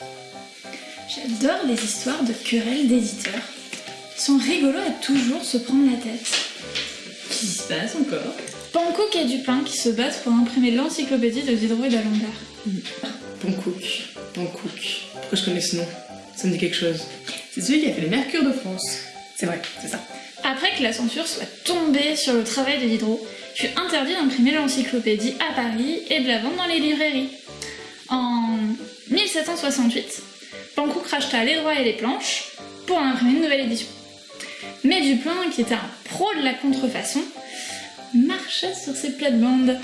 J'adore les histoires de querelles d'éditeurs. Ils sont rigolos à toujours se prendre la tête. Qu'est-ce qui se passe encore? Pankouk et Dupin qui se battent pour imprimer l'encyclopédie de Diderot et d'Alembert. Pankouk. Pankouk. Pourquoi je connais ce nom? Ça me dit quelque chose. C'est celui qui a fait les Mercures de France. C'est vrai, c'est ça. Après que la censure soit tombée sur le travail de Diderot, fut interdit d'imprimer l'encyclopédie à Paris et de la vendre dans les librairies. En 1768, Pankouk racheta les droits et les planches pour en imprimer une nouvelle édition. Mais Dupin, qui était un pro de la contrefaçon, marcha sur ses plates-bandes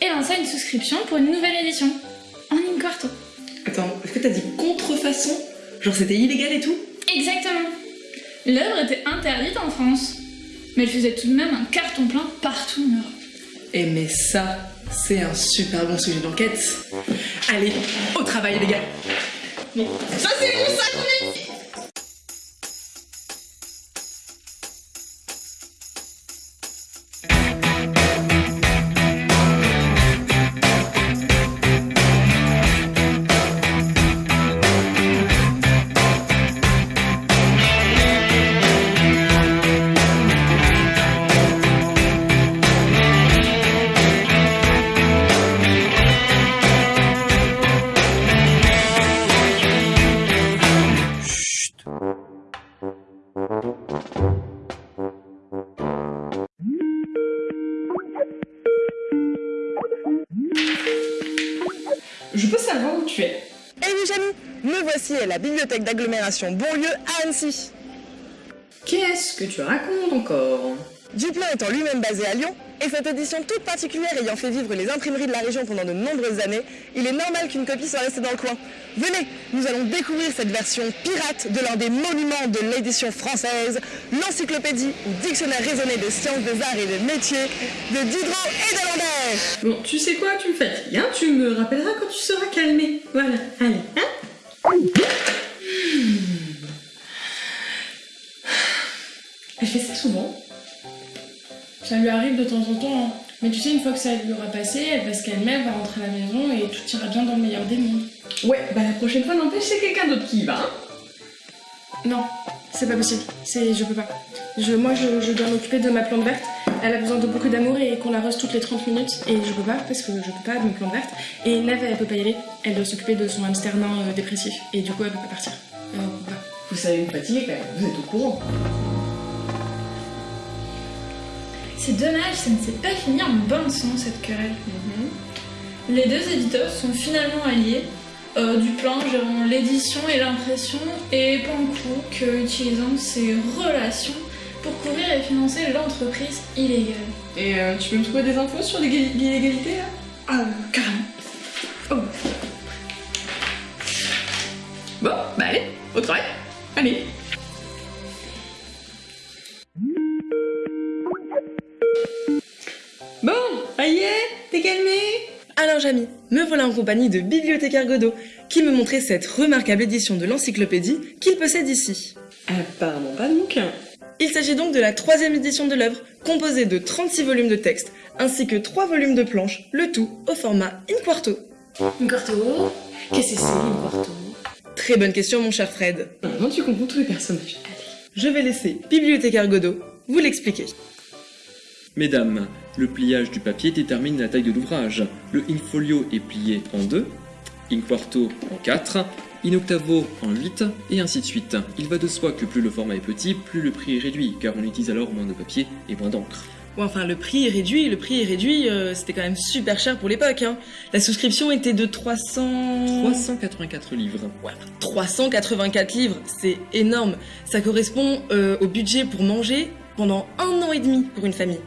et lança une souscription pour une nouvelle édition, en in quarto. Attends, est-ce que t'as dit contrefaçon? Genre c'était illégal et tout? Exactement. L'œuvre était interdite en France, mais elle faisait tout de même un carton plein partout en Europe. Eh mais ça, c'est un super bon sujet d'enquête. Allez, au travail les gars. Ça c'est vous ça Je peux savoir où tu es Eh oui, Jamy, me voici à la bibliothèque d'agglomération Bonlieu à Annecy. Qu'est-ce que tu racontes encore? Duplan étant lui-même basé à Lyon, et cette édition toute particulière ayant fait vivre les imprimeries de la région pendant de nombreuses années, il est normal qu'une copie soit restée dans le coin. Venez, nous allons découvrir cette version pirate de l'un des monuments de l'édition française, l'encyclopédie ou dictionnaire raisonné des sciences, des arts et des métiers de Diderot et d'Alembert. Bon, tu sais quoi, tu me fatigues, hein Tu me rappelleras quand tu seras calmé. Voilà, allez, hein? Ça lui arrive de temps en temps, hein. mais tu sais, une fois que ça lui aura passé, elle va se calmer, elle va rentrer à la maison et tout ira bien dans le meilleur des mondes. Ouais, bah la prochaine fois, n'empêche, c'est quelqu'un d'autre qui y va, hein Non, c'est pas possible, c'est, je peux pas. Je, moi, je, je dois m'occuper de ma plante verte. Elle a besoin de beaucoup d'amour et qu'on la rose toutes les 30 minutes. Et je peux pas parce que je peux pas de mes plantes vertes. Et Neve, elle peut pas y aller. Elle doit s'occuper de son hamster nain euh, dépressif. Et du coup, elle peut pas partir. Euh, pas. Vous savez me fatiguer quand même, vous êtes au courant. C'est dommage, ça ne s'est pas fini en bonne son cette querelle. Les deux éditeurs sont finalement alliés. Euh, Duplan gérant l'édition et l'impression et Pankouk euh, utilisant ses relations pour couvrir et financer l'entreprise illégale. Et euh, tu peux me trouver des infos sur l'égalité l'illégalité là? Ah, carrément. Oh. Bon, bah allez, au travail. Allez. Alors Jamy, me voilà en compagnie de Bibliothécaire Godot, qui me montrait cette remarquable édition de l'encyclopédie qu'il possède ici. Apparemment pas de bouquin. Il s'agit donc de la troisième édition de l'œuvre, composée de 36 volumes de texte, ainsi que 3 volumes de planches, le tout au format in quarto. Un quarto? Qu'est-ce que c'est un quarto? Très bonne question mon cher Fred. Comment tu comprends tous les personnages Je vais laisser Bibliothécaire Godot vous l'expliquer. Mesdames, le pliage du papier détermine la taille de l'ouvrage. Le in folio est plié en deux, in quarto en 4, in octavo en 8, et ainsi de suite. Il va de soi que plus le format est petit, plus le prix est réduit, car on utilise alors moins de papier et moins d'encre. Enfin, le prix est réduit, le prix est réduit, euh, c'était quand même super cher pour l'époque. Hein. La souscription était de 300... 384 livres. Ouais, 384 livres, c'est énorme. Ça correspond euh, au budget pour manger pendant un an et demi pour une famille.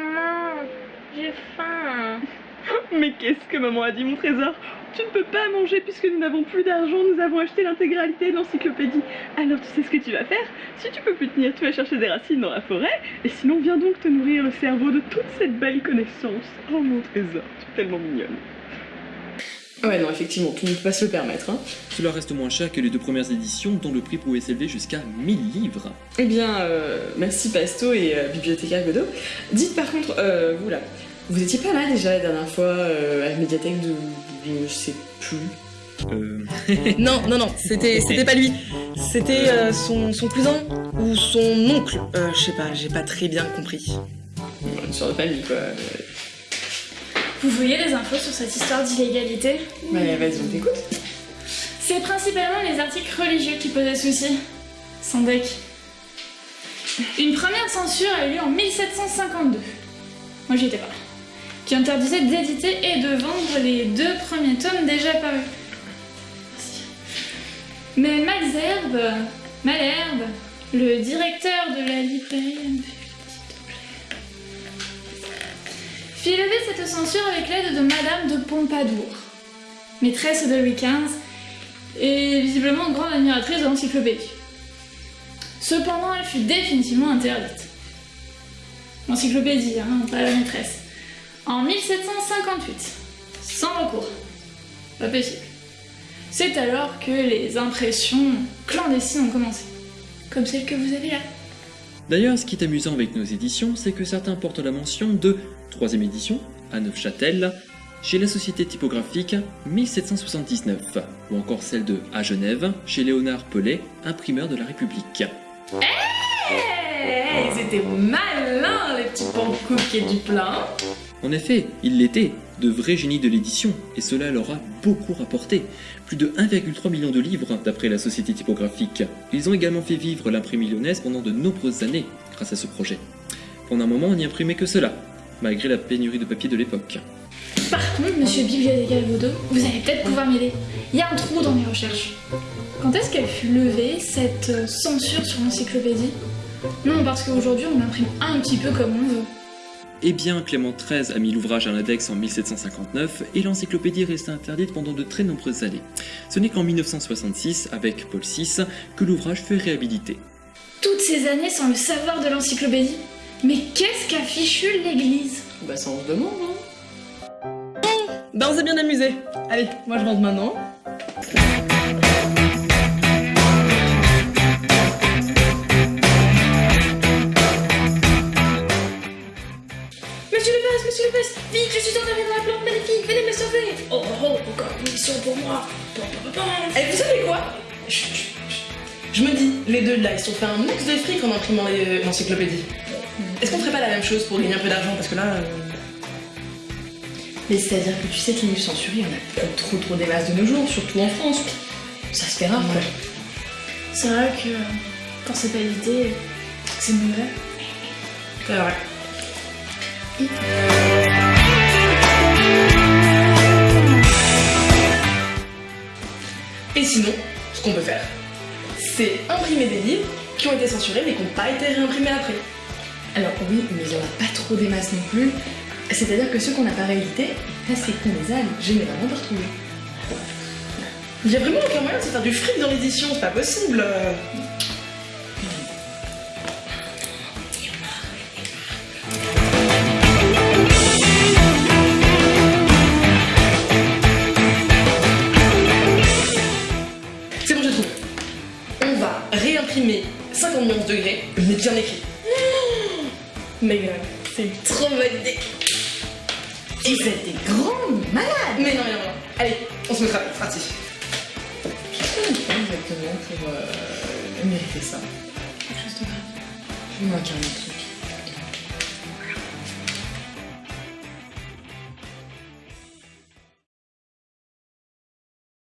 Maman, j'ai faim. Mais qu'est-ce que maman a dit, mon trésor? Tu ne peux pas manger puisque nous n'avons plus d'argent, nous avons acheté l'intégralité de l'encyclopédie. Alors tu sais ce que tu vas faire? Si tu peux plus tenir, tu vas chercher des racines dans la forêt, et sinon viens donc te nourrir le cerveau de toute cette belle connaissance. Oh mon trésor, tu es tellement mignonne. Ouais, non, effectivement, tu ne peux pas se le permettre. Hein. Cela reste moins cher que les deux premières éditions dont le prix pouvait s'élever jusqu'à 1000 livres. Eh bien, euh, merci Pasto et euh, bibliothécaire Godot. Dites par contre, euh, vous là, Vous étiez pas là déjà la dernière fois euh, à la médiathèque de, de- je sais plus. Euh... Non, non, non, c'était c'était pas lui. C'était euh, son, son cousin ou son oncle. Euh, je sais pas, j'ai pas très bien compris. Une sorte de famille quoi. Vous voyez les infos sur cette histoire d'illégalité Ouais, vas-y, on t'écoute. C'est principalement les articles religieux qui posaient souci. Sans deck. Une première censure a eu lieu en 1752. Moi j'y étais pas. Qui interdisait d'éditer et de vendre les deux premiers tomes déjà parus. Merci. Mais Malzerbe, Malherbe, le directeur de la librairie fit lever cette censure avec l'aide de Madame de Pompadour, maîtresse de Louis XV et visiblement grande admiratrice de l'encyclopédie. Cependant, elle fut définitivement interdite. L'encyclopédie, hein, pas la maîtresse. En 1758, sans recours. Pas possible. C'est alors que les impressions clandestines ont commencé. Comme celle que vous avez là. D'ailleurs, ce qui est amusant avec nos éditions, c'est que certains portent la mention de 3 édition à Neufchâtel, chez la Société typographique 1779, ou encore celle de à Genève, chez Léonard Pellet, imprimeur de la République. Hey, ils étaient malins les petits pancouks du plein. En effet, ils l'étaient, de vrais génies de l'édition, et cela leur a beaucoup rapporté. Plus de 1,3 million de livres d'après la Société typographique. Ils ont également fait vivre l'imprimerie lyonnaise pendant de nombreuses années grâce à ce projet. Pendant un moment, on n'y imprimait que cela, malgré la pénurie de papier de l'époque. Par contre, monsieur Bibliothécaire Galvaudo, vous allez peut-être pouvoir m'aider. Il y a un trou dans mes recherches. Quand est-ce qu'elle fut levée, cette euh, censure sur l'encyclopédie? Non, parce qu'aujourd'hui, on imprime un petit peu comme on veut. Eh bien, Clément XIII a mis l'ouvrage à l'index en 1759 et l'encyclopédie resta interdite pendant de très nombreuses années. Ce n'est qu'en 1966, avec Paul VI, que l'ouvrage fut réhabilité. Toutes ces années sans le savoir de l'encyclopédie? Mais qu'est-ce qu'a fichu l'Église? Bah ça on se demande, hein. Ben on s'est bien amusé. Allez, moi je rentre maintenant. Monsieur le Passe, monsieur le Passe, vite, je suis enterré dans la plante magnifique, venez me sauver Oh, oh, encore une mission pour moi. Et vous savez quoi? Chut, chut, chut. Je me dis, les deux là, ils se sont fait un max de fric en imprimant les- l'encyclopédie. Est-ce qu'on ferait pas la même chose pour gagner un peu d'argent Parce que là. euh, Mais c'est-à-dire que tu sais que les livres censurés, on a trop trop des masses de nos jours, surtout en France. Ça se fait rare quoi. C'est vrai que quand c'est pas édité, c'est mauvais. C'est vrai. Et sinon, ce qu'on peut faire, c'est imprimer des livres qui ont été censurés mais qui n'ont pas été réimprimés après. Alors oui, mais il y en a pas trop des masses non plus. C'est-à-dire que ceux qu'on n'a pas réédités, c'est qu'on les a généralement pas retrouvés. Il y a vraiment aucun moyen de se faire du fric dans l'édition, c'est pas possible. Mais grave, c'est une trop bonne idée. Et vous êtes des grandes malades Mais non, non, non. Allez, on se mettra, c'est parti. Exactement pour euh, mériter ça? Quelque chose de grave. Je vais m'incarner.